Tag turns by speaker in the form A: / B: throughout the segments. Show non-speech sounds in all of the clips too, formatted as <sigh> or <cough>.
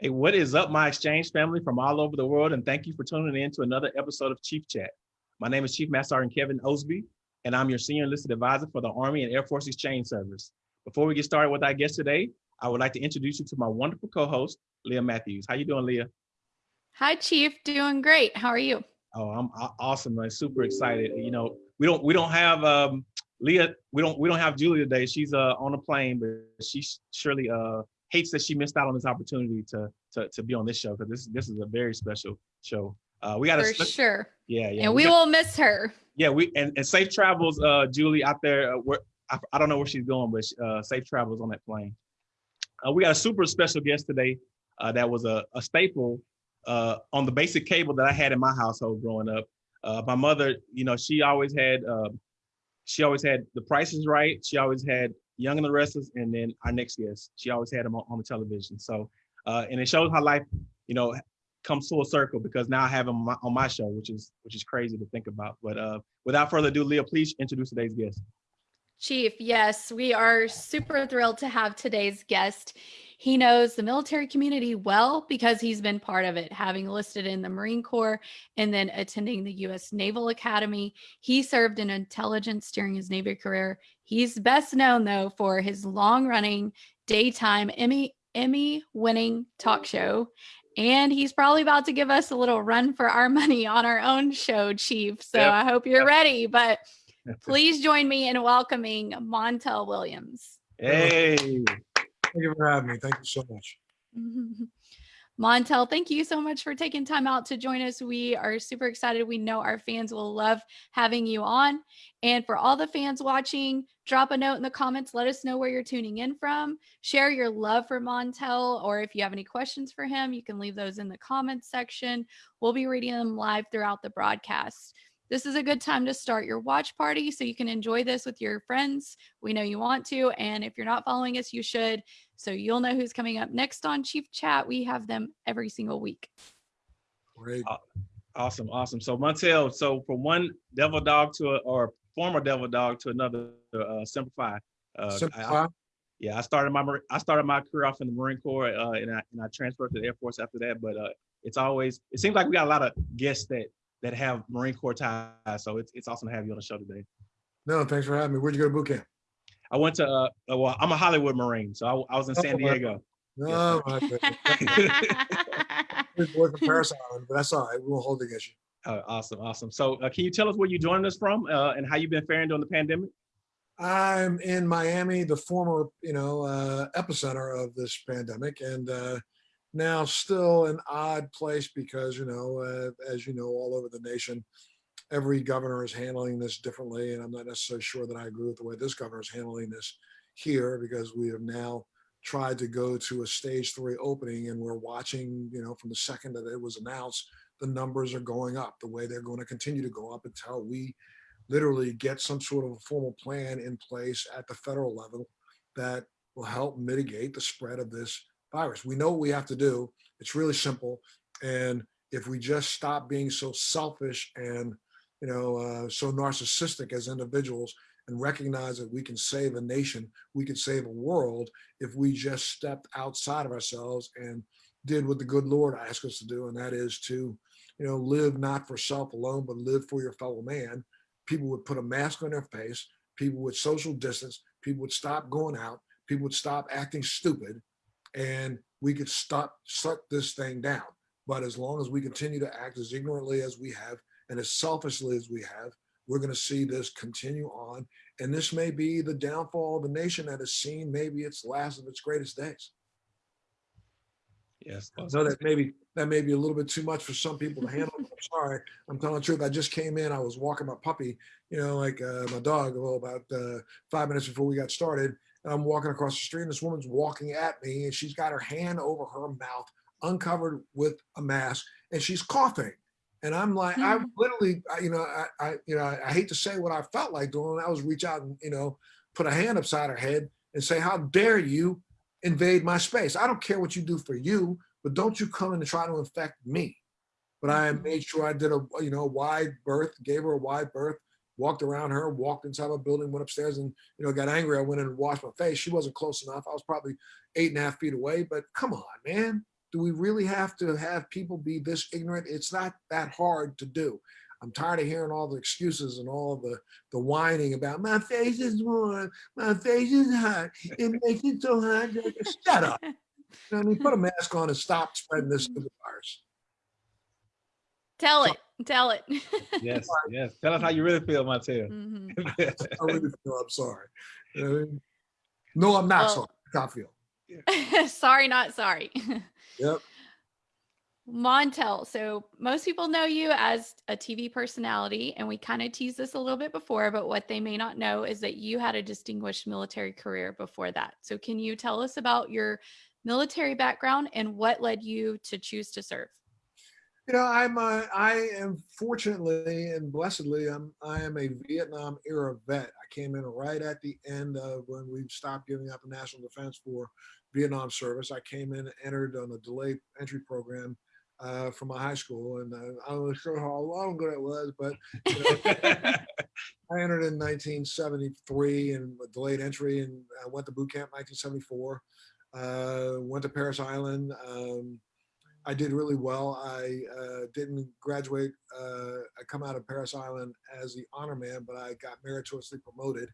A: Hey, what is up, my exchange family from all over the world? And thank you for tuning in to another episode of Chief Chat. My name is Chief Master Sergeant Kevin Osby, and I'm your senior enlisted advisor for the Army and Air Force Exchange Service. Before we get started with our guest today, I would like to introduce you to my wonderful co-host, Leah Matthews. How you doing, Leah?
B: Hi, Chief. Doing great. How are you?
A: Oh, I'm awesome. I'm super excited. You know, we don't we don't have um, Leah. We don't we don't have Julie today. She's uh, on a plane, but she surely uh, hates that she missed out on this opportunity to to, to be on this show because this this is a very special show. Uh, we got
B: for sure.
A: Yeah, yeah.
B: And we, we got, will miss her.
A: Yeah, we and, and safe travels, uh, Julie, out there. Uh, where I, I don't know where she's going, but uh, safe travels on that plane. Uh, we got a super special guest today. Uh, that was a, a staple uh, on the basic cable that I had in my household growing up. Uh, my mother, you know, she always had, uh, she always had the prices right. She always had Young and the Restless, and then our next guest, she always had him on, on the television. So, uh, and it shows how life, you know, comes full circle because now I have him on my, on my show, which is which is crazy to think about. But uh, without further ado, Leah, please introduce today's guest.
B: Chief, yes, we are super thrilled to have today's guest. He knows the military community well because he's been part of it, having listed in the Marine Corps and then attending the U.S. Naval Academy. He served in intelligence during his Navy career. He's best known, though, for his long running daytime Emmy Emmy winning talk show. And he's probably about to give us a little run for our <laughs> money on our own show, Chief. So yep. I hope you're ready. But <laughs> please join me in welcoming Montel Williams.
A: Hey.
C: Thank you for having me. Thank you so much. <laughs>
B: Montel, thank you so much for taking time out to join us. We are super excited. We know our fans will love having you on. And for all the fans watching, drop a note in the comments. Let us know where you're tuning in from. Share your love for Montel, or if you have any questions for him, you can leave those in the comments section. We'll be reading them live throughout the broadcast. This is a good time to start your watch party so you can enjoy this with your friends. We know you want to. And if you're not following us, you should. So you'll know who's coming up next on Chief Chat. We have them every single week.
A: Great. Awesome. Awesome. So Montel, so from one devil dog to a, or former devil dog to another, uh, simplify.
C: Uh, simplify. I,
A: yeah, I started my I started my career off in the Marine Corps, uh, and I and I transferred to the Air Force after that. But uh, it's always it seems like we got a lot of guests that that have Marine Corps ties. So it's, it's awesome to have you on the show today.
C: No, thanks for having me. Where'd you go to boot camp?
A: I went to, uh, uh well, I'm a Hollywood Marine. So I, I was in San oh, Diego.
C: No, my boy from Parris Island, but that's all right. We won't hold against you.
A: Oh, awesome, awesome. So uh, can you tell us where you joined us from uh, and how you've been faring during the pandemic?
C: I'm in Miami, the former, you know, uh, epicenter of this pandemic. And uh, now still an odd place because, you know, uh, as you know, all over the nation, every governor is handling this differently. And I'm not necessarily sure that I agree with the way this governor is handling this here because we have now tried to go to a stage three opening and we're watching, you know, from the second that it was announced, the numbers are going up the way they're going to continue to go up until we literally get some sort of a formal plan in place at the federal level that will help mitigate the spread of this virus. We know what we have to do. It's really simple. And if we just stop being so selfish and you know, uh, so narcissistic as individuals and recognize that we can save a nation, we can save a world if we just stepped outside of ourselves and did what the good Lord asked us to do, and that is to, you know, live not for self alone, but live for your fellow man. People would put a mask on their face, people would social distance, people would stop going out, people would stop acting stupid, and we could stop shut this thing down. But as long as we continue to act as ignorantly as we have and as selfishly as we have, we're going to see this continue on. And this may be the downfall of a nation that has seen maybe its last of its greatest days.
A: Yes.
C: I know that maybe that may be a little bit too much for some people to handle. I'm sorry. I'm telling the truth. I just came in. I was walking my puppy, you know, like uh, my dog, well, about uh, five minutes before we got started. And I'm walking across the street and this woman's walking at me and she's got her hand over her mouth, uncovered with a mask, and she's coughing. And I'm like, mm -hmm. I mm-hmm. literally, you know, I, I, you know, I hate to say what I felt like doing. I was reach out and, you know, put a hand upside her head and say, how dare you invade my space? I don't care what you do for you, but don't you come in and try to infect me. But I mm-hmm. made sure I did a, you know, wide berth, gave her a wide berth, walked around her, walked inside my building, went upstairs and, you know, got angry. I went in and washed my face. She wasn't close enough. I was probably eight and a half feet away, but come on, man. Do we really have to have people be this ignorant? It's not that hard to do. I'm tired of hearing all the excuses and all the the whining about my face is warm, my face is hot, it <laughs> makes it so hot. Shut up. You know I mean, put a mask on and stop spreading this to the virus.
B: Tell
C: So-
B: it. Tell it.
A: Yes, <laughs> yes. Tell us how you really feel, Montel.
B: Mhm.
C: I really feel I'm sorry. You know I mean? No, I'm not
B: Well-
C: sorry. I feel. <laughs>
B: sorry, not sorry.
C: Yep.
B: Montel. So most people know you as a TV personality, and we kind of teased this a little bit before, but what they may not know is that you had a distinguished military career before that. So can you tell us about your military background and what led you to choose to serve?
C: You know, I'm uh, I am fortunately and blessedly I'm I am a Vietnam era vet. I came in right at the end of when we stopped giving out the national defense for Vietnam service. I came in, entered on a delayed entry program uh, from my high school, and uh, I'm not sure how long ago it was, but you know, <laughs> I entered in 1973 and delayed entry, and I went to boot camp 1974. Uh, went to Parris Island. Um, I did really well. I uh, didn't graduate. Uh, I come out of Parris Island as the honor man, but I got meritoriously promoted.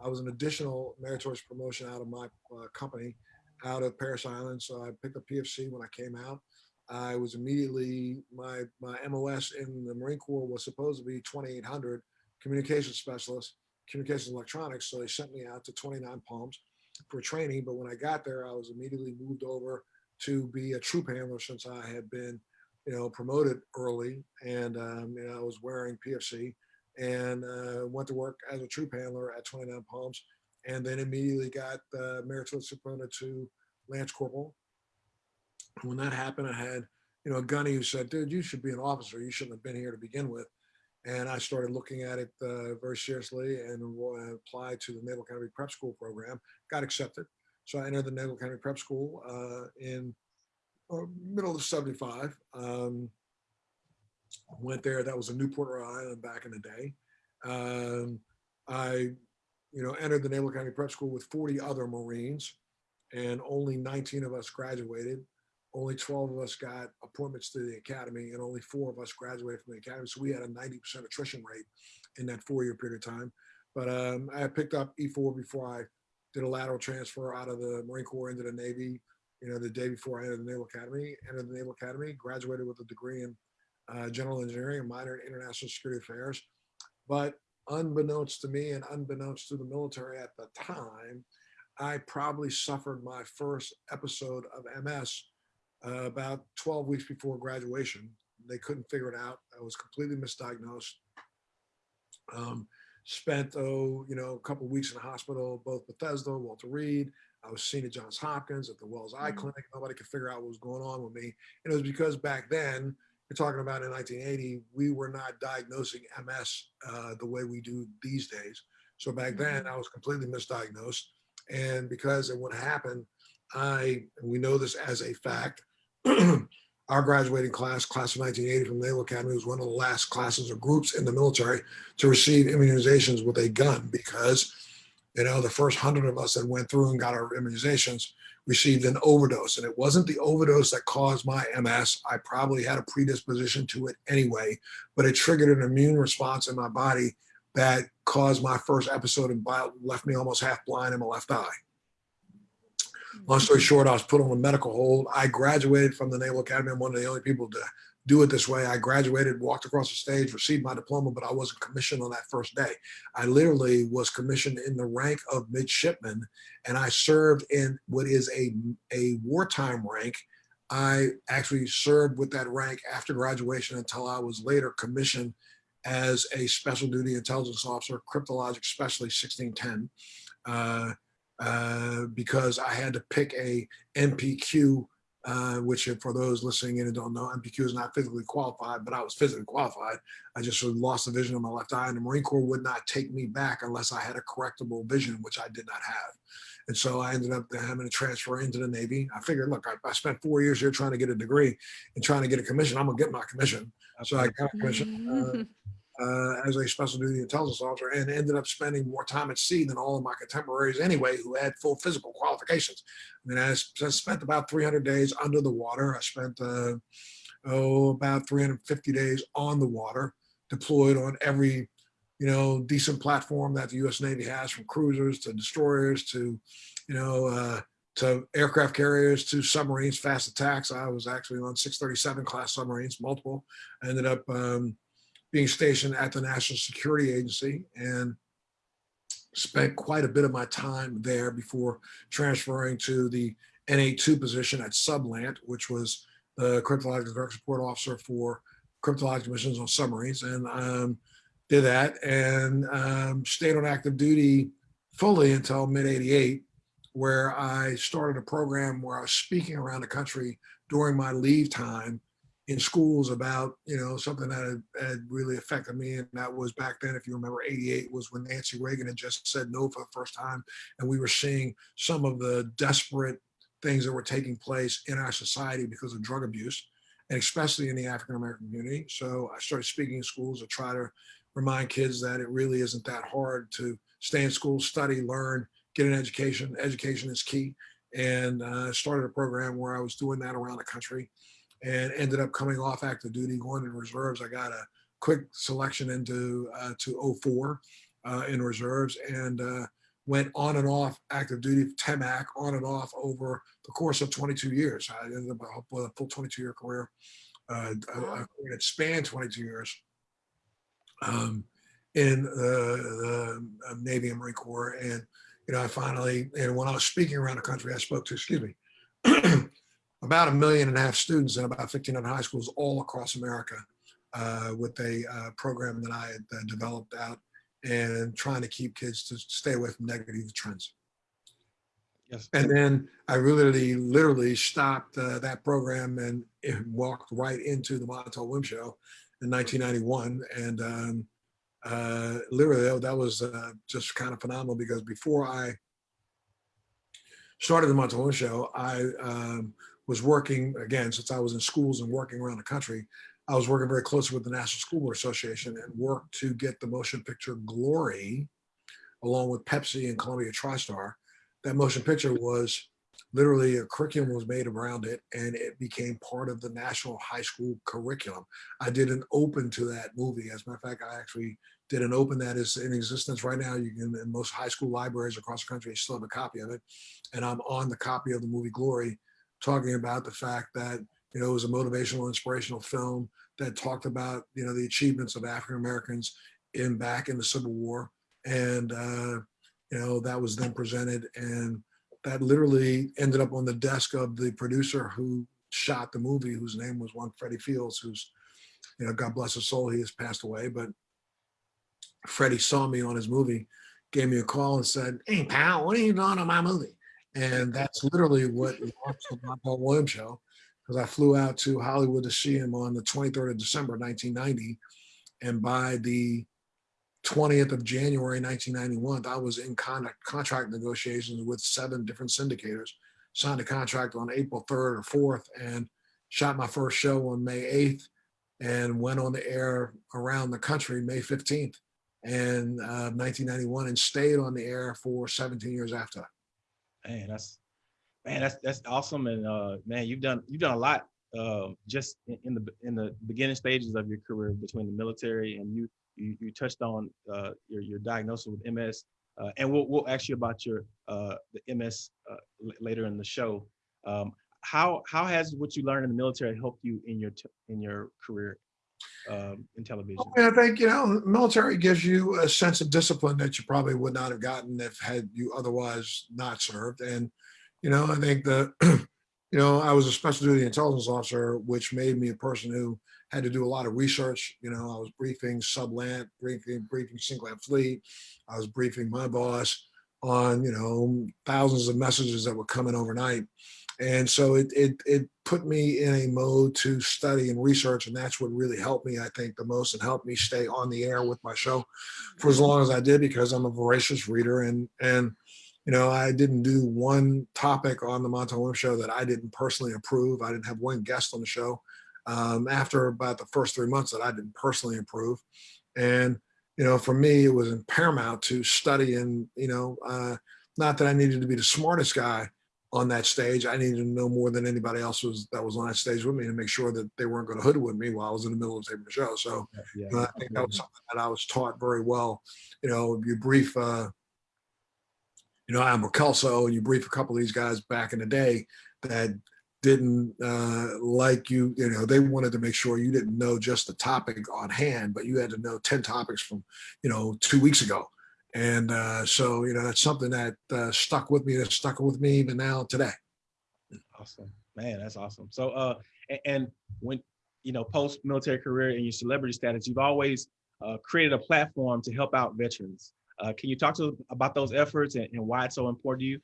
C: I was an additional meritorious promotion out of my uh, company, out of Parris Island. So I picked up PFC when I came out. I was immediately my my MOS in the Marine Corps was supposed to be 2800 communications specialist, communications electronics. So they sent me out to 29 Palms for training. But when I got there, I was immediately moved over to be a troop handler since I had been, you know, promoted early, and um, you know, I was wearing PFC, and uh, went to work as a troop handler at 29 Palms, and then immediately got uh, meritoriously promoted to Lance Corporal. When that happened, I had, you know, a gunny who said, "Dude, you should be an officer. You shouldn't have been here to begin with." And I started looking at it uh, very seriously and applied to the Naval Academy Prep School program. Got accepted. So I entered the Naval Academy Prep School uh, in uh, middle of 75. Um, went there. That was in Newport, Rhode Island back in the day. Um, I, you know, entered the Naval Academy Prep School with 40 other Marines and only 19 of us graduated. Only 12 of us got appointments to the academy and only four of us graduated from the academy. So we had a 90% attrition rate in that four year period of time. But um, I picked up E4 before I did a lateral transfer out of the Marine Corps into the Navy, you know, the day before I entered the Naval Academy, entered the Naval Academy, graduated with a degree in uh, general engineering and minor in international security affairs. But unbeknownst to me and unbeknownst to the military at the time, I probably suffered my first episode of MS uh, about 12 weeks before graduation. They couldn't figure it out. I was completely misdiagnosed. Um, spent oh you know a couple weeks in the hospital both bethesda walter reed i was seen at johns hopkins at the Wills eye
B: Mhm.
C: clinic nobody could figure out what was going on with me and it was because back then you're talking about in 1980 we were not diagnosing ms uh, the way we do these days so back then
B: Mhm.
C: i was completely misdiagnosed and because of what happened i we know this as a fact <clears throat> our graduating class, class of 1980 from the Naval Academy, was one of the last classes or groups in the military to receive immunizations with a gun because, you know, the first hundred of us that went through and got our immunizations received an overdose. And it wasn't the overdose that caused my MS. I probably had a predisposition to it anyway, but it triggered an immune response in my body that caused my first episode and left me almost half blind in my left eye. Long story short, I was put on a medical hold. I graduated from the Naval Academy. I'm one of the only people to do it this way. I graduated, walked across the stage, received my diploma, but I wasn't commissioned on that first day. I literally was commissioned in the rank of midshipman, and I served in what is a, a wartime rank. I actually served with that rank after graduation until I was later commissioned as a special duty intelligence officer, cryptologic specialist 1610. Uh, uh, because I had to pick a NPQ, uh, which for those listening in and don't know, NPQ is not physically qualified, but I was physically qualified. I just sort of lost the vision of my left eye, and the Marine Corps would not take me back unless I had a correctable vision, which I did not have. And so I ended up having to transfer into the Navy. I figured, look, I, I spent four years here trying to get a degree and trying to get a commission. I'm gonna get my commission. So I got a commission. Uh, <laughs> uh, as a special duty intelligence officer and ended up spending more time at sea than all of my contemporaries anyway, who had full physical qualifications. I mean, I spent about 300 days under the water. I spent, uh, oh, about 350 days on the water, deployed on every, you know, decent platform that the U.S. Navy has, from cruisers to destroyers to, you know, uh, to aircraft carriers to submarines, fast attacks. I was actually on 637 class submarines, multiple. I ended up um, being stationed at the National Security Agency and spent quite a bit of my time there before transferring to the NA2 position at Sublant, which was the cryptological direct support officer for cryptological missions on submarines. And um, did that and um, stayed on active duty fully until mid 88 where I started a program where I was speaking around the country during my leave time in schools about, you know, something that had, had really affected me. And that was back then, if you remember, 88 was when Nancy Reagan had just said no for the first time. And we were seeing some of the desperate things that were taking place in our society because of drug abuse, and especially in the African American community. So I started speaking in schools to try to remind kids that it really isn't that hard to stay in school, study, learn, get an education. Education is key. And uh, started a program where I was doing that around the country and ended up coming off active duty, going in reserves. I got a quick selection into uh, to 04 uh, in reserves and uh, went on and off active duty, TEMAC, on and off over the course of 22 years. I ended up with a full 22 year career. Uh, it spanned 22 years um, in the, the Navy and Marine Corps. And you know, I finally, and when I was speaking around the country, I spoke to, excuse me, <clears throat> about a million and a half students in about 1,500 high schools all across America uh, with a uh, program that I had uh, developed out and trying to keep kids to stay away from negative trends.
A: Yes.
C: And then I really, literally stopped uh, that program and it walked right into the Montel Williams show in 1991. And um, uh, literally that was uh, just kind of phenomenal because before I started the Montel Williams show, I um, was working again, since I was in schools and working around the country, I was working very closely with the National School Board Association and worked to get the motion picture Glory, along with Pepsi and Columbia TriStar. That motion picture was literally a curriculum was made around it and it became part of the national high school curriculum. I did an open to that movie. As a matter of fact, I actually did an open that is in existence right now. You can, in most high school libraries across the country, still have a copy of it. And I'm on the copy of the movie Glory, talking about the fact that, you know, it was a motivational, inspirational film that talked about, you know, the achievements of African Americans in back in the Civil War. And, uh, you know, that was then presented and that literally ended up on the desk of the producer who shot the movie, whose name was one Freddie Fields, who's, you know, God bless his soul, he has passed away. But Freddie saw me on his movie, gave me a call and said, Hey, pal, what are you doing on my movie? And that's literally what launched the Paul Williams show, because I flew out to Hollywood to see him on the 23rd of December, 1990. And by the 20th of January 1991, I was in con contract negotiations with seven different syndicators, signed a contract on April 3rd or 4th, and shot my first show on May 8th and went on the air around the country May 15th and uh, 1991 and stayed on the air for 17 years after.
A: Man, that's man, that's that's awesome. And uh, man, you've done you've done a lot uh, just in, in the in the beginning stages of your career between the military and you you, you touched on uh, your your diagnosis with MS, uh, and we'll we'll ask you about your uh, the MS uh, later in the show. Um, how how has what you learned in the military helped you in your in your career um, in television?
C: I think you know, military gives you a sense of discipline that you probably would not have gotten if had you otherwise not served. And you know, I think the <clears throat> you know, I was a special duty intelligence officer, which made me a person who had to do a lot of research. You know, I was briefing sublant, briefing, briefing CINCLANT Fleet. I was briefing my boss on, you know, thousands of messages that were coming overnight. And so it, it, it put me in a mode to study and research. And that's what really helped me, I think, the most and helped me stay on the air with my show for as long as I did, because I'm a voracious reader and, and, you know, I didn't do one topic on the Montel Williams show that I didn't personally approve. I didn't have one guest on the show um, after about the first three months that I didn't personally approve. And you know, for me, it was paramount to study and you know, uh, not that I needed to be the smartest guy on that stage. I needed to know more than anybody else was that was on that stage with me to make sure that they weren't going to hoodwink me while I was in the middle of taping the show. So yeah, uh, I think that was something that I was taught very well. You know, you brief, uh, you know, Admiral Kelso, and you brief a couple of these guys back in the day that didn't uh, like you, you know, they wanted to make sure you didn't know just the topic on hand, but you had to know 10 topics from, you know, two weeks ago. And uh, so, you know, that's something that uh, stuck with me, that stuck with me even now today.
A: Awesome, man, that's awesome. So, uh, and, and when, you know, post military career and your celebrity status, you've always uh, created a platform to help out veterans. Uh, can you talk to about those efforts and, and why it's so important to you?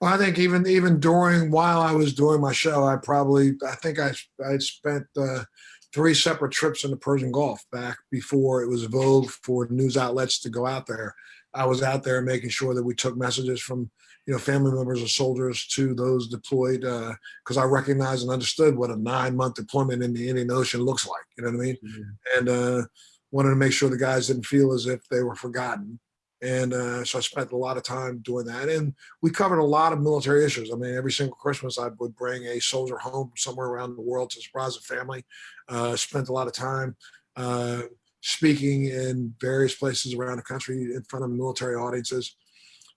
C: Well, I think even even during while I was doing my show, I probably I think I I spent uh, three separate trips in the Persian Gulf back before it was vogue for news outlets to go out there. I was out there making sure that we took messages from you know family members of soldiers to those deployed because uh, I recognized and understood what a nine month deployment in the Indian Ocean looks like. You know what I mean? Mm-hmm. And uh, wanted to make sure the guys didn't feel as if they were forgotten. And uh, so I spent a lot of time doing that. And we covered a lot of military issues. I mean, every single Christmas, I would bring a soldier home somewhere around the world to surprise the family. Uh, spent a lot of time uh, speaking in various places around the country in front of military audiences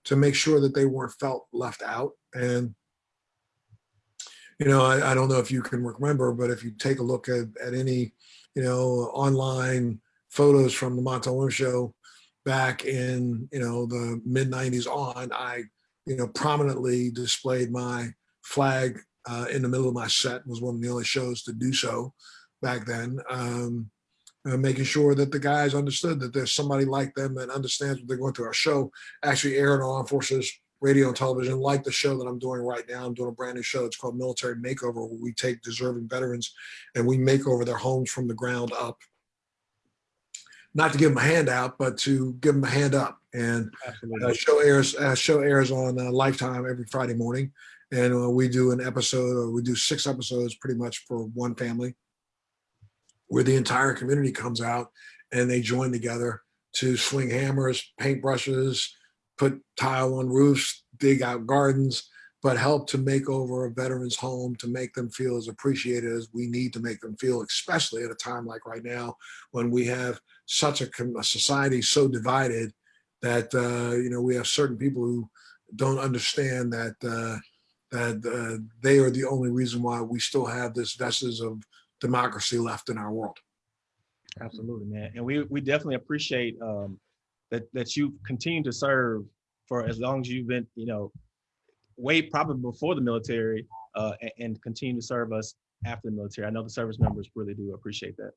C: to make sure that they weren't felt left out. And, you know, I, I don't know if you can remember, but if you take a look at, at any, you know, online photos from the Montel show, back in you know the mid 90s on i you know prominently displayed my flag uh, in the middle of my set was one of the only shows to do so back then um, uh, making sure that the guys understood that there's somebody like them that understands what they're going through. Our show actually aired on forces radio and television like the show that i'm doing right now. I'm doing a brand new show. It's called military makeover where we take deserving veterans and we make over their homes from the ground up not to give them a handout, but to give them a hand up. And uh, show airs uh, show airs on uh, Lifetime every Friday morning, and uh, we do an episode, or we do six episodes, pretty much for one family, where the entire community comes out and they join together to swing hammers, paint brushes, put tile on roofs, dig out gardens, but help to make over a veteran's home to make them feel as appreciated as we need to make them feel, especially at a time like right now when we have such a, a society so divided that uh, you know we have certain people who don't understand that uh, that uh, they are the only reason why we still have this vestige of democracy left in our world.
A: Absolutely, man, and we we definitely appreciate um, that that you continue to serve for as long as you've been, you know, way probably before the military uh, and, and, continue to serve us after the military. I know the service members really do appreciate that.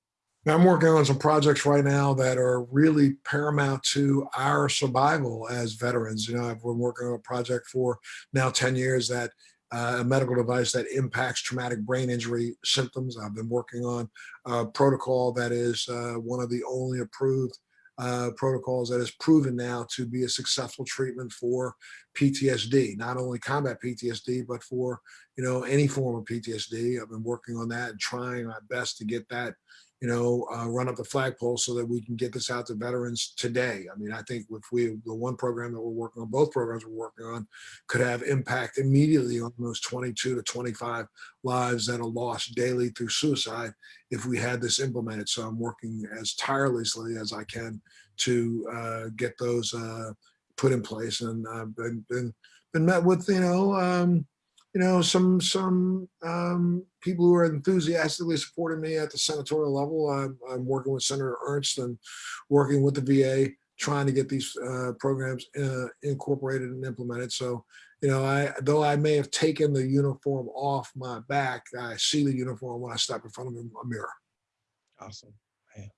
C: I'm working on some projects right now that are really paramount to our survival as veterans. You know, I've been working on a project for now 10 years that uh, a medical device that impacts traumatic brain injury symptoms. I've been working on a protocol that is uh, one of the only approved uh, protocols that is proven now to be a successful treatment for PTSD, not only combat PTSD, but for you know any form of PTSD. I've been working on that and trying my best to get that you know, uh, run up the flagpole so that we can get this out to veterans today. I mean, I think if we, the one program that we're working on, both programs we're working on, could have impact immediately on those 22 to 25 lives that are lost daily through suicide if we had this implemented. So I'm working as tirelessly as I can to uh, get those uh, put in place. And I've been, been, been met with, you know, um, you know, some some um, people who are enthusiastically supporting me at the senatorial level. I'm, I'm, working with Senator Ernst and working with the VA, trying to get these uh, programs uh, incorporated and implemented. So, you know, I though I may have taken the uniform off my back, I see the uniform when I step in front of a mirror.
A: Awesome. Man.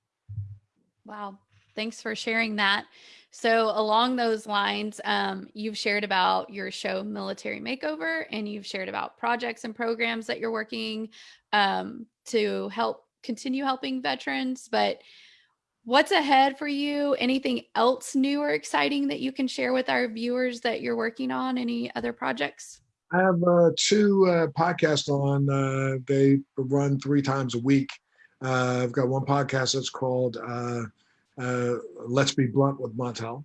B: Wow. Thanks for sharing that. So, along those lines, um, you've shared about your show Military Makeover, and you've shared about projects and programs that you're working um, to help continue helping veterans. But what's ahead for you? Anything else new or exciting that you can share with our viewers that you're working on? Any other projects?
C: I have uh, two uh, podcasts on. Uh, they run three times a week. Uh, I've got one podcast that's called uh, Let's Be Blunt with Montel,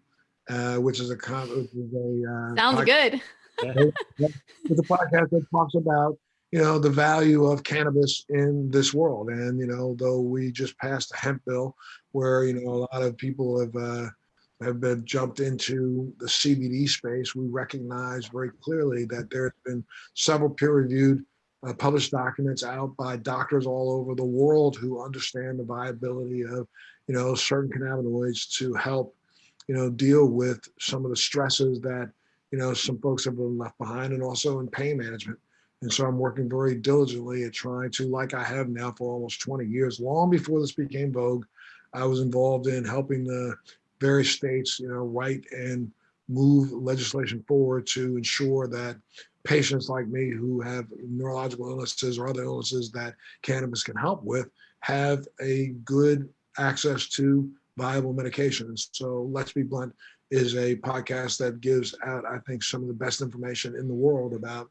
C: uh, which is a, con- which is a uh,
B: Sounds good. <laughs>
C: it's a podcast that talks about you know the value of cannabis in this world and you know though we just passed a hemp bill where you know a lot of people have uh, have been jumped into the CBD space we recognize very clearly that there's been several peer-reviewed uh, published documents out by doctors all over the world who understand the viability of you know certain cannabinoids to help you know deal with some of the stresses that you know, some folks have been left behind and also in pain management. And so I'm working very diligently at trying to, like I have now for almost 20 years, long before this became vogue, I was involved in helping the various states, you know, write and move legislation forward to ensure that patients like me who have neurological illnesses or other illnesses that cannabis can help with have a good access to viable medications. So let's be blunt, is a podcast that gives out, I think, some of the best information in the world about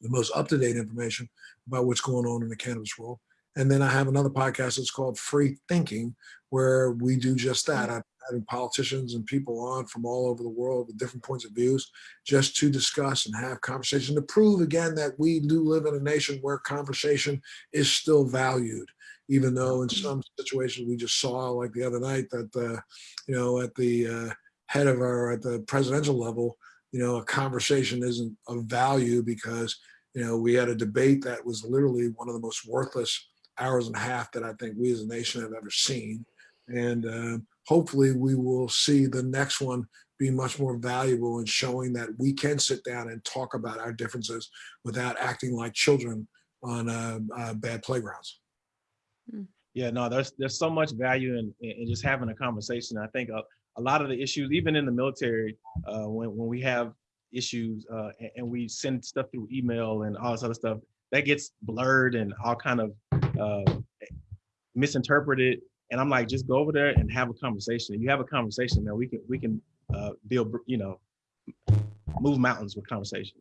C: the most up-to-date information about what's going on in the cannabis world. And then I have another podcast that's called Free Thinking, where we do just that. I'm having politicians and people on from all over the world with different points of views, just to discuss and have conversation to prove again that we do live in a nation where conversation is still valued even though in some situations we just saw like the other night that uh, you know at the uh, head of our at the presidential level you know a conversation isn't of value because you know we had a debate that was literally one of the most worthless hours and a half that i think we as a nation have ever seen. And uh, hopefully we will see the next one be much more valuable in showing that we can sit down and talk about our differences without acting like children on uh, uh, bad playgrounds
A: Yeah, no, there's there's so much value in, in just having a conversation. I think a, a lot of the issues, even in the military, uh, when when we have issues uh, and, and we send stuff through email and all this other stuff, that gets blurred and all kind of uh, misinterpreted. And I'm like, just go over there and have a conversation. If you have a conversation, man, we can we can uh, build, you know, move mountains with conversation.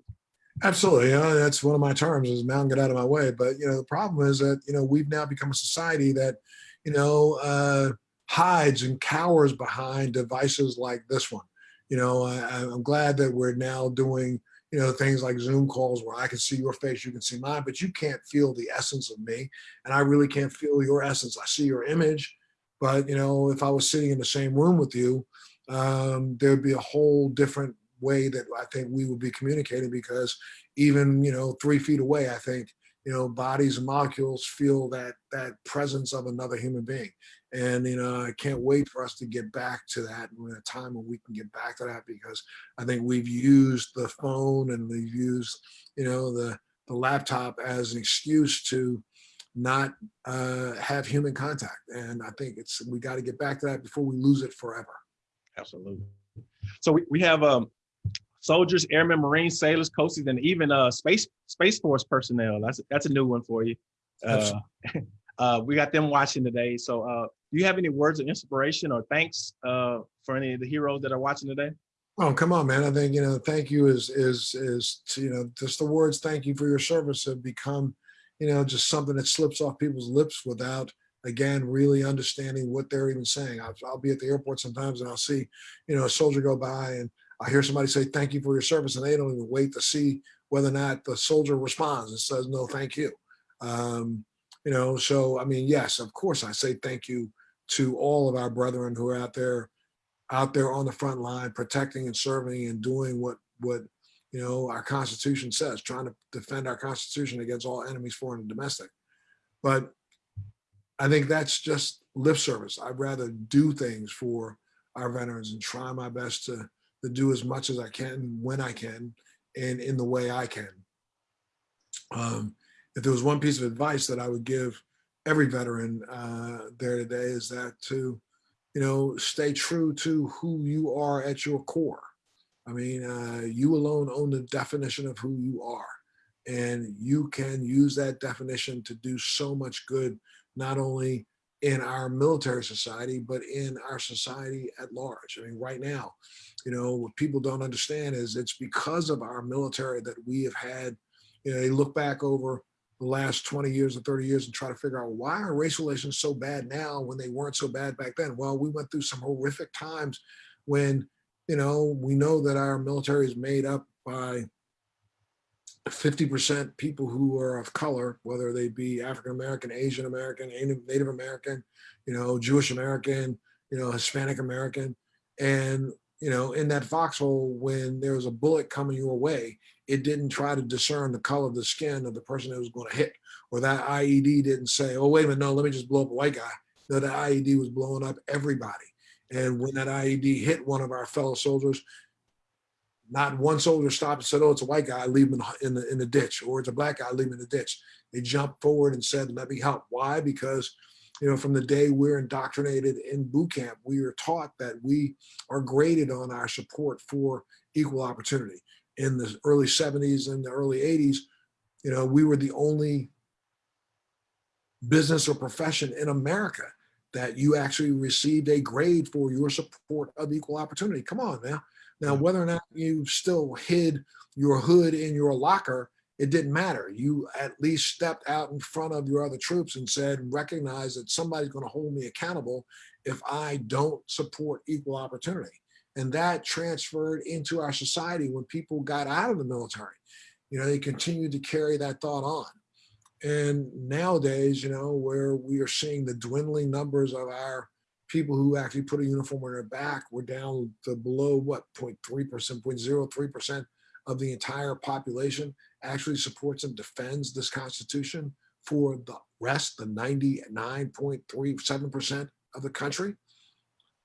C: Absolutely. You know, that's one of my terms is mountain get out of my way. But, you know, the problem is that, you know, we've now become a society that, you know, uh, hides and cowers behind devices like this one. You know, I, I'm glad that we're now doing, you know, things like Zoom calls where I can see your face, you can see mine, but you can't feel the essence of me. And I really can't feel your essence. I see your image, but, you know, if I was sitting in the same room with you, um, there'd be a whole different way that I think we would be communicating because even you know three feet away, I think you know bodies and molecules feel that that presence of another human being, and you know I can't wait for us to get back to that in a time when we can get back to that because I think we've used the phone and we've used you know the the laptop as an excuse to not uh, have human contact, and I think it's we got to get back to that before we lose it forever.
A: Absolutely. So we, we have um, soldiers, airmen, marines, sailors, coaches, and even uh, space space force personnel. That's that's a new one for you. Uh, <laughs> uh, we got them watching today. So uh, do you have any words of inspiration or thanks uh, for any of the heroes that are watching today?
C: Oh, come on, man. I think, you know, thank you is, is, is, to, you know, just the words, thank you for your service have become, you know, just something that slips off people's lips without, again, really understanding what they're even saying. I'll, I'll be at the airport sometimes and I'll see, you know, a soldier go by and I hear somebody say, thank you for your service. And they don't even wait to see whether or not the soldier responds and says, no, thank you. Um, you know, so, I mean, yes, of course I say thank you to all of our brethren who are out there, out there on the front line, protecting and serving and doing what, what, you know, our constitution says, trying to defend our constitution against all enemies, foreign and domestic. But I think that's just lip service. I'd rather do things for our veterans and try my best to, to do as much as I can when I can and in the way I can. Um, if there was one piece of advice that I would give every veteran uh, there today is that to, you know, stay true to who you are at your core. I mean, uh, you alone own the definition of who you are. And you can use that definition to do so much good, not only in our military society, but in our society at large. I mean, right now, you know, what people don't understand is it's because of our military that we have had, you know, they look back over the last 20 years or 30 years and try to figure out why are race relations so bad now when they weren't so bad back then? Well, we went through some horrific times when, you know, we know that our military is made up by 50% people who are of color, whether they be African American, Asian American, Native American, you know, Jewish American, you know, Hispanic American. And, you know, in that foxhole, when there was a bullet coming your way, it didn't try to discern the color of the skin of the person that was going to hit, or that IED didn't say, oh, wait a minute, no, let me just blow up a white guy. No, the IED was blowing up everybody. And when that IED hit one of our fellow soldiers, not one soldier stopped and said, oh, it's a white guy, leave him in the, in the ditch, or it's a black guy, leave him in the ditch. They jumped forward and said, let me help. Why? Because, you know, from the day we're indoctrinated in boot camp, we are taught that we are graded on our support for equal opportunity. In the early 70s and the early 80s, you know, we were the only business or profession in America that you actually received a grade for your support of equal opportunity. Come on now. Now, whether or not you still hid your hood in your locker, it didn't matter. You at least stepped out in front of your other troops and said, recognize that somebody's going to hold me accountable if I don't support equal opportunity. And that transferred into our society when people got out of the military. You know, they continued to carry that thought on. And nowadays, you know, where we are seeing the dwindling numbers of our people who actually put a uniform on their back were down to below what 0.3%, 0.03% of the entire population actually supports and defends this constitution for the rest, the 99.37% of the country.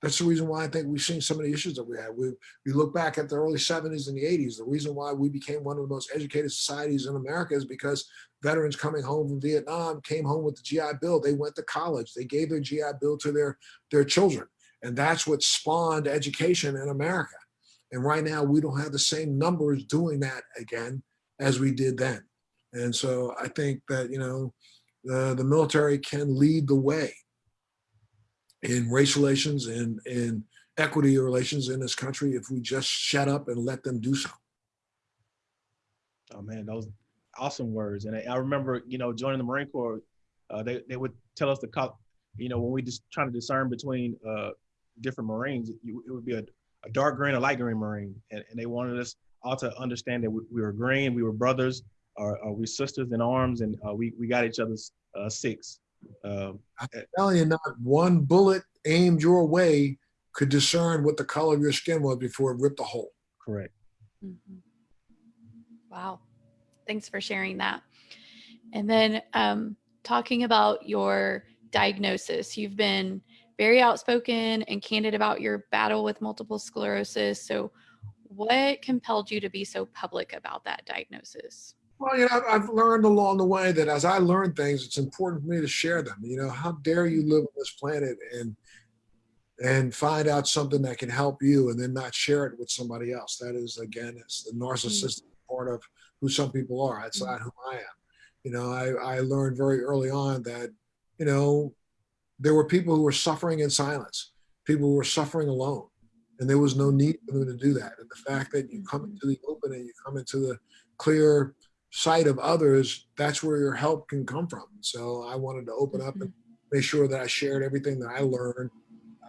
C: That's the reason why I think we've seen some of the issues that we had. We, we look back at the early 70s and the 80s. The reason why we became one of the most educated societies in America is because veterans coming home from Vietnam came home with the GI Bill. They went to college. They gave their GI Bill to their, their children. And that's what spawned education in America. And right now, we don't have the same numbers doing that again as we did then. And so I think that, you know, the, the military can lead the way in race relations and in equity relations in this country if we just shut up and let them do so.
A: Oh man, those awesome words. And I, I remember, you know, joining the Marine Corps, uh, they, they would tell us to call, you know, when we just trying to discern between uh, different Marines, you, it would be a, a, dark green, a light green Marine. And, and, they wanted us all to understand that we, we were green, we were brothers, or, or we sisters in arms, and uh, we, we got each other's uh, six.
C: Um, I'm telling you, not one bullet aimed your way could discern what the color of your skin was before it ripped a hole.
A: Correct.
B: Mm -hmm. Wow. Thanks for sharing that. And then um, talking about your diagnosis, you've been very outspoken and candid about your battle with multiple sclerosis. So what compelled you to be so public about that diagnosis?
C: Well, you know, I've learned along the way that as I learn things, it's important for me to share them. You know, how dare you live on this planet and and find out something that can help you and then not share it with somebody else. That is, again, it's the narcissistic mm. part of who some people are. That's mm. not who I am. You know, I, I learned very early on that, you know, there were people who were suffering in silence, people who were suffering alone, and there was no need for them to do that. And the fact that you come into the open and you come into the clear sight of others, that's where your help can come from. So I wanted to open up and mm-hmm. make sure that I shared everything that I learned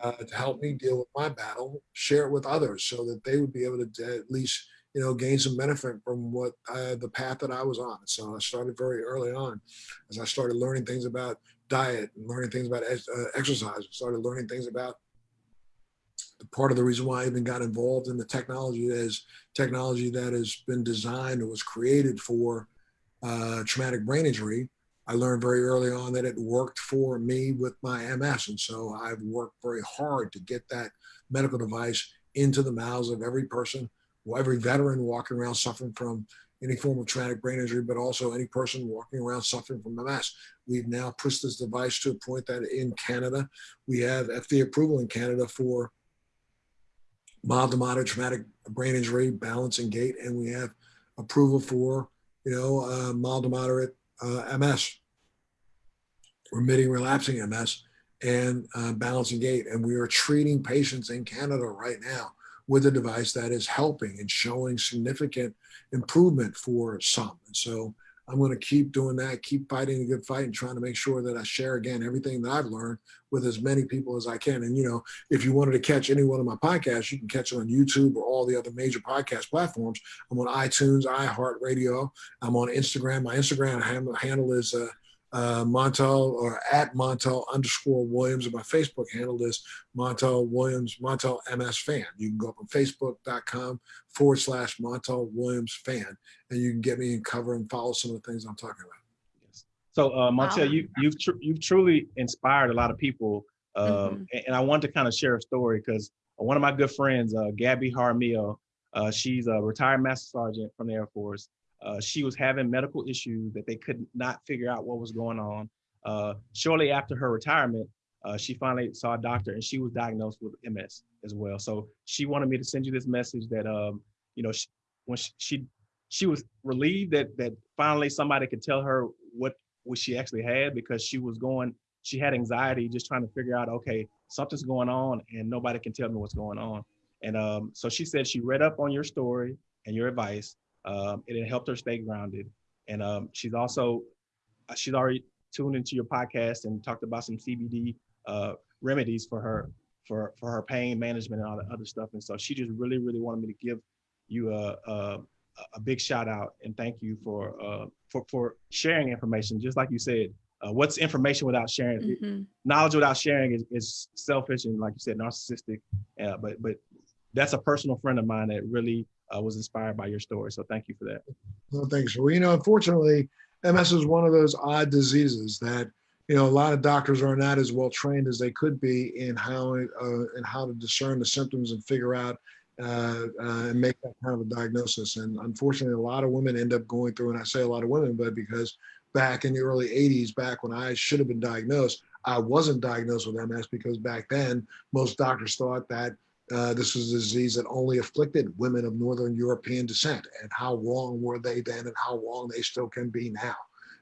C: uh, to help me deal with my battle, share it with others so that they would be able to at least, you know, gain some benefit from what uh, the path that I was on. So I started very early on as I started learning things about diet and learning things about uh, exercise, started learning things about part of the reason why I even got involved in the technology is technology that has been designed or was created for uh, traumatic brain injury. I learned very early on that it worked for me with my MS. And so I've worked very hard to get that medical device into the mouths of every person, every veteran walking around suffering from any form of traumatic brain injury, but also any person walking around suffering from MS. We've now pushed this device to a point that in Canada, we have FDA approval in Canada for mild to moderate traumatic brain injury, balance and gait, and we have approval for, you know, uh, mild to moderate uh, MS, remitting relapsing MS, and uh, balance and gait. And we are treating patients in Canada right now with a device that is helping and showing significant improvement for some. And so I'm going to keep doing that, keep fighting a good fight and trying to make sure that I share again everything that I've learned with as many people as I can. And, you know, if you wanted to catch any one of my podcasts, you can catch it on YouTube or all the other major podcast platforms. I'm on iTunes, iHeartRadio. I'm on Instagram. My Instagram handle is uh, uh, Montel or at Montel underscore Williams. And my Facebook handle is Montel Williams, Montel MS fan. You can go up on facebook.com forward slash Montel Williams fan and you can get me and cover and follow some of the things I'm talking about.
A: Yes. So uh, Montel, wow. you, you've, tr you've truly inspired a lot of people. Um, mm -hmm. and, and, I want to kind of share a story because one of my good friends, uh, Gabby Harmio, uh, she's a retired master sergeant from the Air Force. Uh, she was having medical issues that they could not figure out what was going on. Uh, shortly after her retirement, uh, she finally saw a doctor and she was diagnosed with MS as well. So she wanted me to send you this message that, um, you know, she, when she, she, she was relieved that that finally somebody could tell her what what she actually had because she was going, she had anxiety just trying to figure out, okay, something's going on and nobody can tell me what's going on. And um, so she said she read up on your story and your advice um, it helped her stay grounded. And um, she's also, uh, she's already tuned into your podcast and talked about some CBD uh, remedies for her, for, for her pain management and all the other stuff. And so she just really, really wanted me to give you a, a, a big shout out and thank you for, uh, for, for sharing information. Just like you said, uh, what's information without sharing? Mm -hmm. Knowledge without sharing is, is selfish and like you said, narcissistic. Uh, but but that's a personal friend of mine that really uh, was inspired by your story. So thank you for that.
C: Well, thanks. Well, you know, unfortunately, MS is one of those odd diseases that you know a lot of doctors are not as well trained as they could be in how uh, in how to discern the symptoms and figure out uh, uh, and make that kind of a diagnosis. And unfortunately, a lot of women end up going through, and I say a lot of women, but because back in the early 80s, back when I should have been diagnosed, I wasn't diagnosed with MS because back then most doctors thought that uh, this was a disease that only afflicted women of Northern European descent. And how wrong were they then and how wrong they still can be now.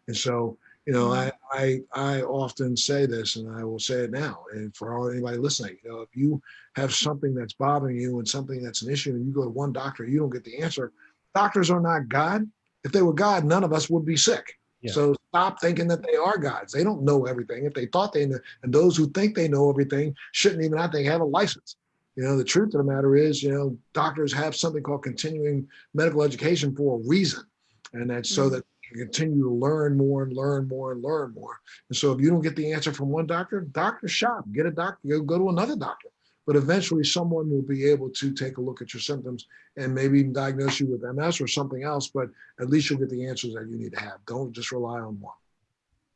C: And so, you know, I, I, I often say this and I will say it now. And for all anybody listening, you know, if you have something that's bothering you and something that's an issue and you go to one doctor, you don't get the answer. Doctors are not God. If they were God, none of us would be sick. Yeah. So stop thinking that they are gods. They don't know everything. If they thought they knew, and those who think they know everything shouldn't even, I think, have a license. You know, the truth of the matter is, you know, doctors have something called continuing medical education for a reason. And that's so mm-hmm. that you continue to learn more and learn more and learn more. And so if you don't get the answer from one doctor, doctor shop, get a doctor, go, go to another doctor. But eventually someone will be able to take a look at your symptoms and maybe even diagnose you with MS or something else, but at least you'll get the answers that you need to have. Don't just rely on one.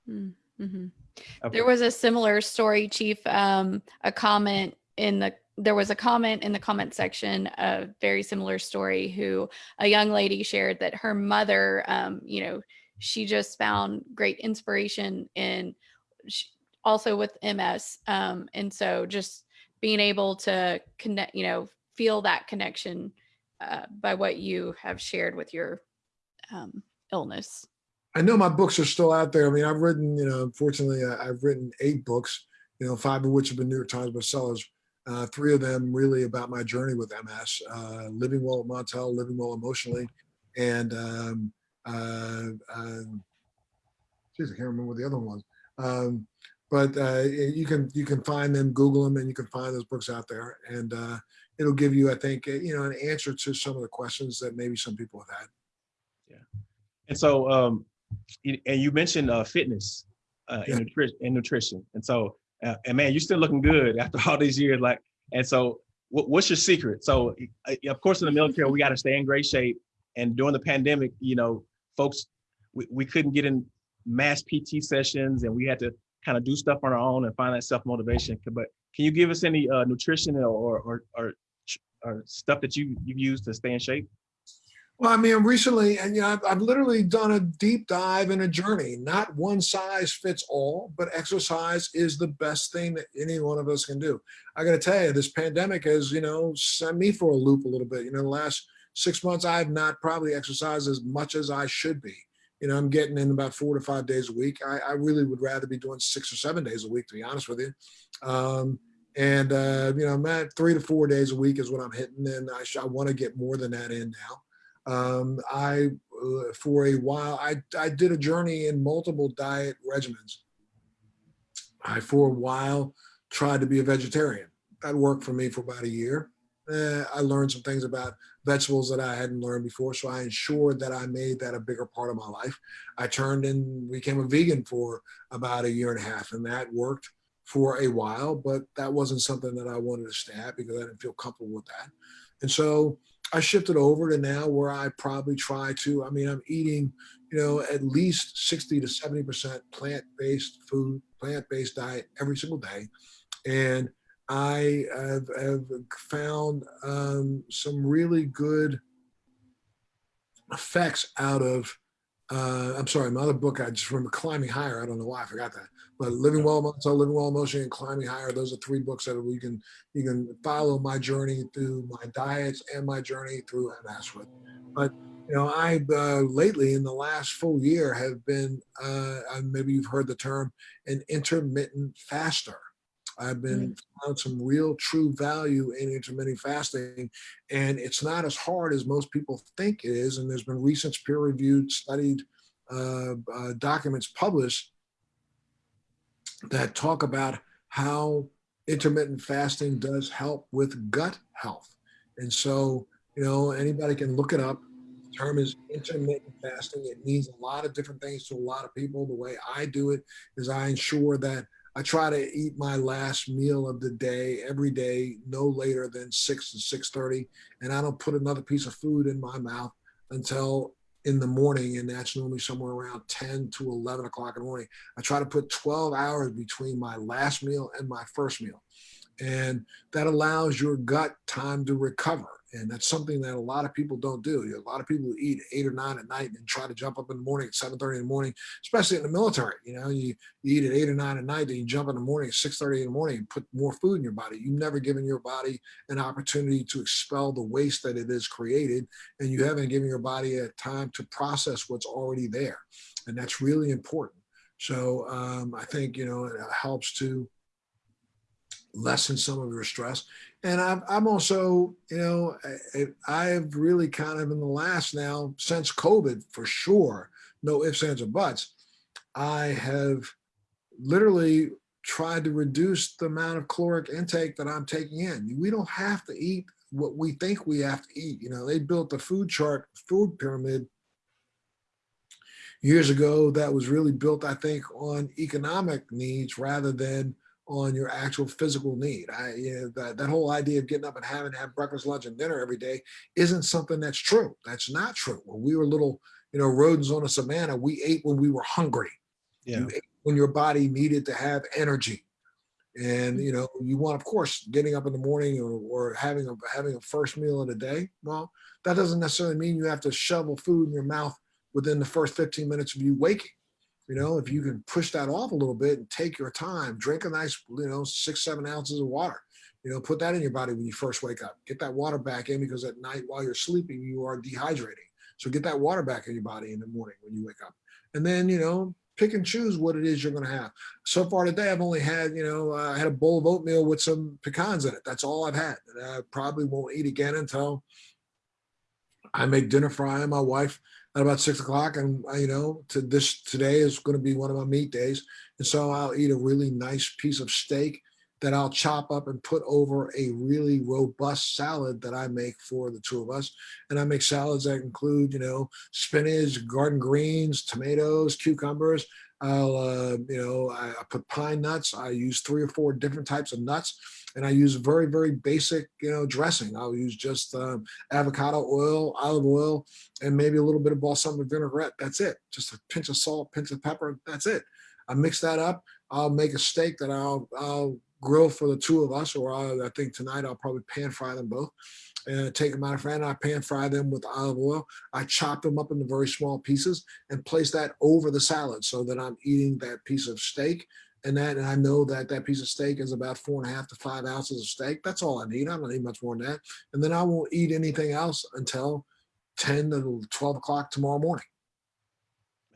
B: Mm -hmm. okay. There was a similar story, Chief, um, a comment in the there was a comment in the comment section, a very similar story, who a young lady shared that her mother, um, you know, she just found great inspiration in also with MS. Um, and so just being able to connect, you know, feel that connection uh, by what you have shared with your um, illness.
C: I know my books are still out there. I mean, I've written, you know, unfortunately, I've written eight books, you know, five of which have been New York Times bestsellers uh, three of them really about my journey with MS, uh, living well at Montel, living well emotionally, and um, uh, um, geez, I can't remember what the other one was. Um, but uh, you can you can find them, Google them, and you can find those books out there, and uh, it'll give you, I think, uh, you know, an answer to some of the questions that maybe some people have had.
A: Yeah, and so, um, and you mentioned uh, fitness uh, yeah. and, nutri and nutrition, and so uh, and man, you're still looking good <laughs> after all these years. Like, and so what's your secret? So of course, in the military, we got to stay in great shape. And during the pandemic, you know, folks, we, we couldn't get in mass PT sessions and we had to kind of do stuff on our own and find that self-motivation. But can you give us any uh, nutrition or, or, or, or stuff that you, you've used to stay in shape?
C: Well, I mean, recently, and you know, I've, I've, literally done a deep dive and a journey. Not one size fits all, but exercise is the best thing that any one of us can do. I got to tell you, this pandemic has, you know, sent me for a loop a little bit. You know, the last six months, I have not probably exercised as much as I should be. You know, I'm getting in about four to five days a week. I, I really would rather be doing six or seven days a week, to be honest with you. Um, and, uh, you know, I'm at three to four days a week is what I'm hitting. And I, I want to get more than that in now. Um, I uh, for a while, I, I did a journey in multiple diet regimens. I, for a while, tried to be a vegetarian. That worked for me for about a year. Eh, I learned some things about vegetables that I hadn't learned before. So I ensured that I made that a bigger part of my life. I turned and became a vegan for about a year and a half, and that worked for a while, but that wasn't something that I wanted to stay at because I didn't feel comfortable with that. And so I shifted over to now where I probably try to, I mean, I'm eating, you know, at least 60 to 70% plant-based food, plant-based diet every single day. And I have, have found um, some really good effects out of uh, I'm sorry, my other book, I just remember Climbing Higher. I don't know why I forgot that. But Living Well, so Living Well Emotionally and Climbing Higher, those are three books that you can you can follow my journey through my diets and my journey through MS with. But you know, I uh, lately in the last full year have been, uh, maybe you've heard the term, an intermittent faster. I've been mm. found some real true value in intermittent fasting. And it's not as hard as most people think it is. And there's been recent peer reviewed studied uh, uh, documents published that talk about how intermittent fasting does help with gut health. And so, you know, anybody can look it up. The term is intermittent fasting. It means a lot of different things to a lot of people. The way I do it is I ensure that I try to eat my last meal of the day every day, no later than six to six thirty, and I don't put another piece of food in my mouth until in the morning, and that's normally somewhere around ten to eleven o'clock in the morning. I try to put twelve hours between my last meal and my first meal, and that allows your gut time to recover and that's something that a lot of people don't do. A lot of people eat eight or nine at night and try to jump up in the morning at 7.30 in the morning, especially in the military. You know, you, you eat at eight or nine at night, then you jump in the morning at 6.30 in the morning and put more food in your body. You've never given your body an opportunity to expel the waste that it has created, and you haven't given your body a time to process what's already there. And that's really important. So um, I think, you know, it helps to lessen some of your stress. And I'm, I'm also, you know, I, have really kind of in the last now since COVID for sure, no ifs, ands, or buts, I have literally tried to reduce the amount of caloric intake that I'm taking in. We don't have to eat what we think we have to eat. You know, they built the food chart, food pyramid years ago that was really built, I think, on economic needs rather than on your actual physical need. I, you know, that, that whole idea of getting up and having to have breakfast, lunch, and dinner every day isn't something that's true. That's not true. When we were little, you know, rodents on a savannah, we ate when we were hungry. Yeah. You ate when your body needed to have energy. And you know, you want, of course, getting up in the morning or, or having a having a first meal of the day. Well, that doesn't necessarily mean you have to shovel food in your mouth within the first 15 minutes of you waking you know, if you can push that off a little bit and take your time, drink a nice, you know, six, seven ounces of water, you know, put that in your body when you first wake up, get that water back in because at night while you're sleeping, you are dehydrating. So get that water back in your body in the morning when you wake up. And then, you know, pick and choose what it is you're going to have. So far today, I've only had, you know, uh, I had a bowl of oatmeal with some pecans in it. That's all I've had. And I probably won't eat again until I make dinner for I and my wife at about six o'clock and uh, you know to this today is going to be one of my meat days. And so i'll eat a really nice piece of steak that i'll chop up and put over a really robust salad that i make for the two of us. And i make salads that include you know spinach garden greens tomatoes cucumbers. I'll, uh, you know, I, I, put pine nuts. I use three or four different types of nuts, and I use very, very basic, you know, dressing. I'll use just um, avocado oil, olive oil, and maybe a little bit of balsamic vinaigrette. That's it. Just a pinch of salt, pinch of pepper. That's it. I mix that up. I'll make a steak that I'll, I'll grill for the two of us, or I'll, I think tonight I'll probably pan fry them both and take them out of frying. I pan fry them with olive oil. I chop them up into very small pieces and place that over the salad so that I'm eating that piece of steak. And that, and I know that that piece of steak is about four and a half to five ounces of steak. That's all I need. I don't need much more than that. And then I won't eat anything else until 10 to 12 o'clock tomorrow morning.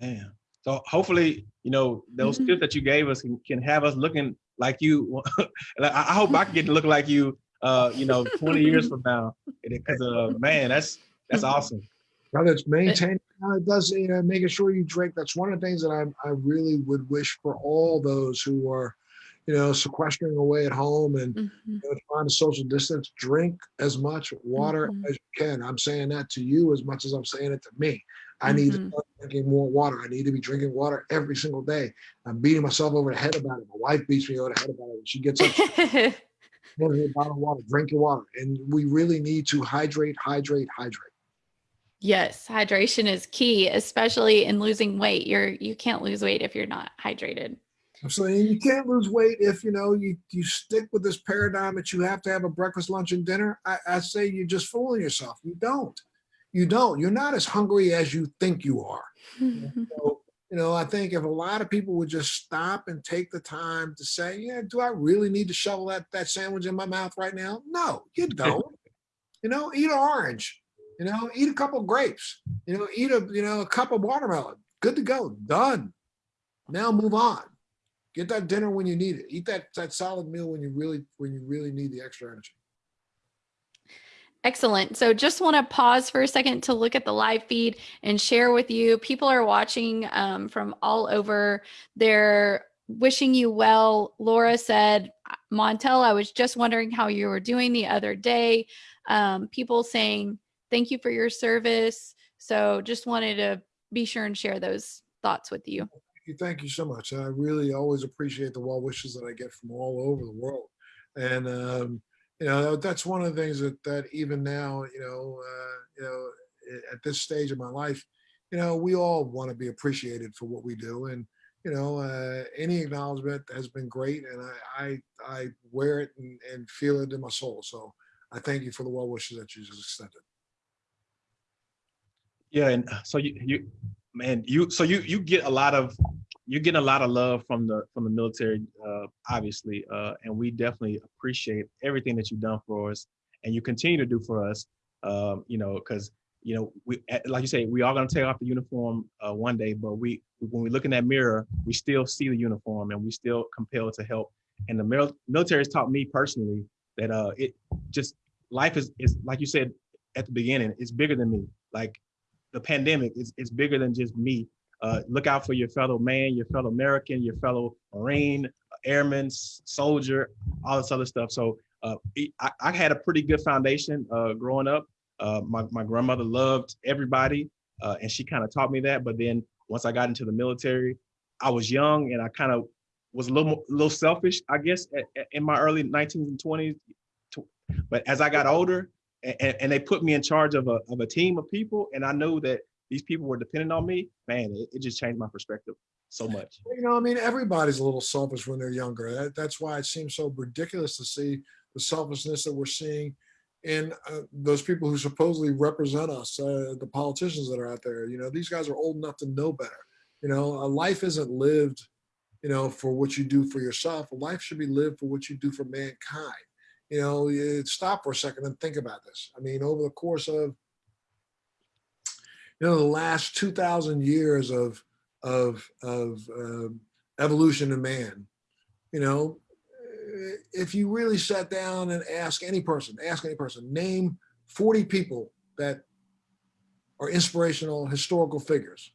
A: Man. So hopefully, you know, those mm -hmm. tips that you gave us can, can have us looking like you. <laughs> I hope I can get to look like you uh, you know, 20 years from now. <laughs> Because uh, man, that's that's awesome.
C: Whether it's maintaining, uh, it does, you know, making sure you drink. That's one of the things that I, I really would wish for all those who are, you know, sequestering away at home and
B: Mhm.
C: you know, trying to social distance, drink as much water
B: Mhm.
C: as you can. I'm saying that to you as much as I'm saying it to me. I need to
B: Mhm.
C: start drinking more water. I need to be drinking water every single day. I'm beating myself over the head about it. My wife beats me over the head about it. She gets up, <laughs> "Pour a bottle of water, drink your water. And we really need to hydrate, hydrate, hydrate.
B: Yes, hydration is key, especially in losing weight. You're you can't lose weight if you're not hydrated.
C: I'm saying you can't lose weight if you know you you stick with this paradigm that you have to have a breakfast, lunch, and dinner. I, I say you're just fooling yourself. You don't. You don't. You're not as hungry as you think you are. <laughs> So, you know, I think if a lot of people would just stop and take the time to say, yeah, do I really need to shovel that, that sandwich in my mouth right now? No, you don't. <laughs> you know, eat an orange, you know, eat a couple grapes, you know, eat a, you know, a cup of watermelon. Good to go. Done. Now move on. Get that dinner when you need it. Eat that, that solid meal when you really, when you really need the extra energy.
B: Excellent. So just want to pause for a second to look at the live feed and share with you. People are watching um, from all over. They're wishing you well. Laura said, Montel, I was just wondering how you were doing the other day. Um, people saying, thank you for your service. So just wanted to be sure and share those thoughts with you.
C: Thank you. Thank you so much. I really always appreciate the well wishes that I get from all over the world. And, um, you know, that's one of the things that, that even now, you know, uh, you know, at this stage of my life, you know, we all want to be appreciated for what we do. And, you know, uh, any acknowledgement has been great. And I, I, I wear it and, and feel it in my soul. So I thank you for the well wishes that you just extended.
A: Yeah, and uh, so you you man, you so you you get a lot of you're getting a lot of love from the from the military, uh, obviously, uh, and we definitely appreciate everything that you've done for us, and you continue to do for us. Um, you know, because you know we eh, like you say, we are gonna take off the uniform uh, one day, but we when we look in that mirror, we still see the uniform, and we still compelled to help. And the mil- military has taught me personally that uh, it just life is is like you said at the beginning, it's bigger than me. Like the pandemic is, is bigger than just me. Uh, look out for your fellow man, your fellow American, your fellow Marine, airman, soldier, all this other stuff. So uh, I, I had a pretty good foundation uh, growing up. Uh, my, my grandmother loved everybody, uh, and she kind of taught me that. But then once I got into the military, I was young and I kind of was a little a little selfish, I guess, in my early 19s and 20s. But as I got older, and, and they put me in charge of a, of a team of people and i know that these people were dependent on me man it, it just changed my perspective so much
C: You know, I mean, everybody's a little selfish when they're younger. That, that's why it seems so ridiculous to see the selfishness that we're seeing in uh, those people who supposedly represent us, uh, the politicians that are out there. You know, these guys are old enough to know better. You know, a life isn't lived, you know, for what you do for yourself. Life should be lived for what you do for mankind. You know, you stop for a second and think about this. I mean, over the course of, you know, the last 2,000 years of of of um, evolution in man. You know, if you really sat down and ask any person, ask any person, name 40 people that are inspirational historical figures,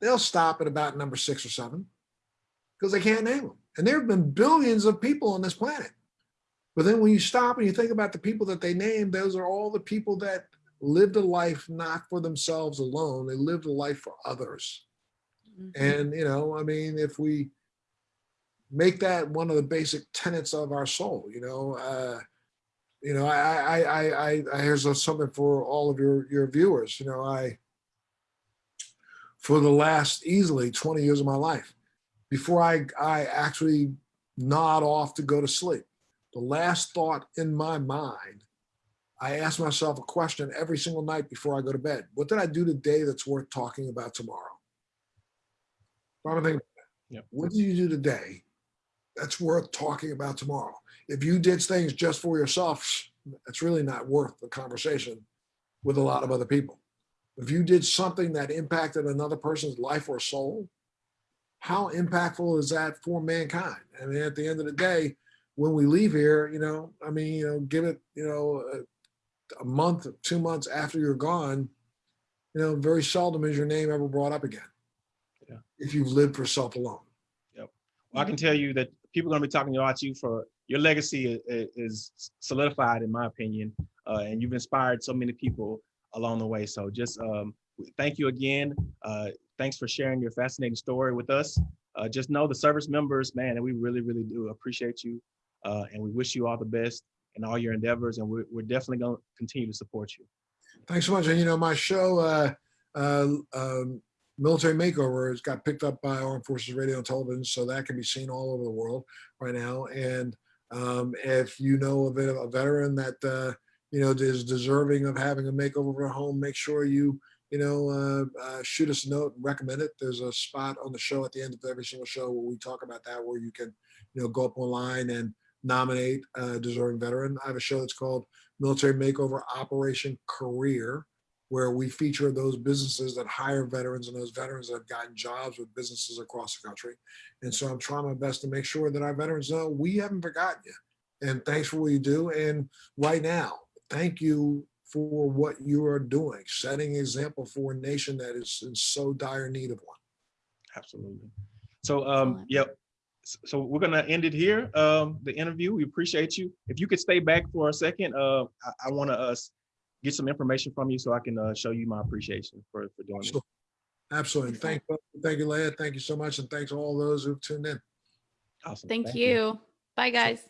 C: they'll stop at about number six or seven because they can't name them. And there have been billions of people on this planet. But then when you stop and you think about the people that they named, those are all the people that lived a life not for themselves alone. They lived a life for others. And, you know, I mean, if we make that one of the basic tenets of our soul, you know, uh, you know, I, I, I, I, I here's something for all of your, your viewers, you know, I, for the last easily 20 years of my life, before I, I actually nod off to go to sleep, the last thought in my mind, I ask myself a question every single night before I go to bed. What did I do today that's worth talking about tomorrow? I'm thinking,
A: Yep.
C: what did you do today that's worth talking about tomorrow? If you did things just for yourself, it's really not worth the conversation with a lot of other people. If you did something that impacted another person's life or soul, how impactful is that for mankind? I mean, at the end of the day, when we leave here, you know, I mean, you know, give it, you know, a, a month, two months after you're gone, you know, very seldom is your name ever brought up again.
A: Yeah.
C: If you've lived for self alone.
A: Well, I can tell you that people are going to be talking about you for your legacy i- i- is solidified, in my opinion, uh, and you've inspired so many people along the way. So just um, thank you again. Uh, thanks for sharing your fascinating story with us. Uh, just know the service members, man, and we really, really do appreciate you, uh, and we wish you all the best in all your endeavors, and we're, we're definitely going to continue to support you.
C: Thanks so much. And you know, my show, uh, uh, um, Military Makeover, has got picked up by Armed Forces Radio and Television, so that can be seen all over the world right now. And um, if you know of a, veteran that uh, you know is deserving of having a makeover their home, make sure you you know uh, uh, shoot us a note and recommend it. There's a spot on the show at the end of every single show where we talk about that, where you can you know go up online and nominate a deserving veteran. I have a show that's called Military Makeover Operation Career, where we feature those businesses that hire veterans and those veterans that have gotten jobs with businesses across the country. And so I'm trying my best to make sure that our veterans know we haven't forgotten you. And thanks for what you do. And right now, thank you for what you are doing, setting an example for a nation that is in so dire need of one.
A: Absolutely. So, um,
B: Excellent.
A: Yep. S- So we're gonna end it here. Um, the interview. We appreciate you. If you could stay back for a second, uh, I, I want to uh, get some information from you so I can uh, show you my appreciation for for doing this.
C: Absolutely. Thank, thank you, Leah. Thank you so much. And thanks to all those who've tuned in.
A: Awesome.
B: Thank you. Bye, guys.